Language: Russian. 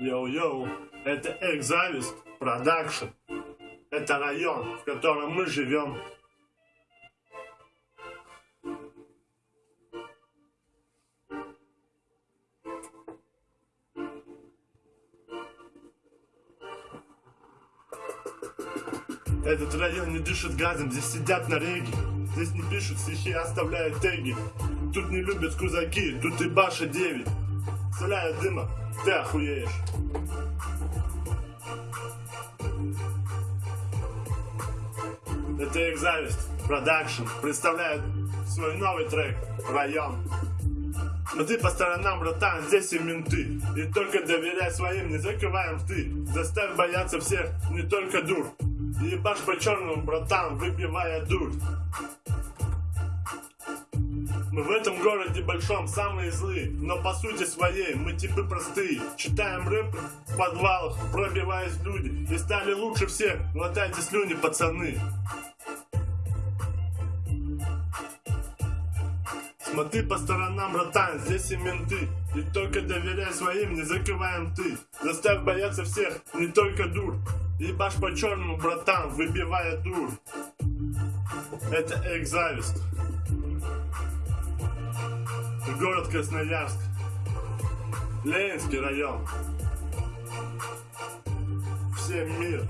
Йоу-йоу, это Экзавист Продакшн. Это район, в котором мы живем. Этот район не дышит газом, здесь сидят на реге. Здесь не пишут стихи, оставляют теги. Тут не любят кузаки, тут и баша 9. Стреляя дыма, ты охуеешь. Это Экзавист Продакшн представляет свой новый трек «Район». Но ты по сторонам, братан, здесь и менты. И только доверяй своим, не закрываем ты. Заставь бояться всех, не только дур. Ебашь по черному, братан, выбивая дурь. Мы в этом городе большом самые злые, но по сути своей мы типы простые. Читаем рэп в подвалах, пробиваясь люди. И стали лучше всех, глотайте слюни, пацаны. Смотри по сторонам, братан, здесь и менты. И только доверяй своим, не закрываем ты. Заставь бояться всех, не только дур. Ебашь по черному, братан, выбивая дур. Это экзавист. Город Красноярск. Ленинский район. Всем мир.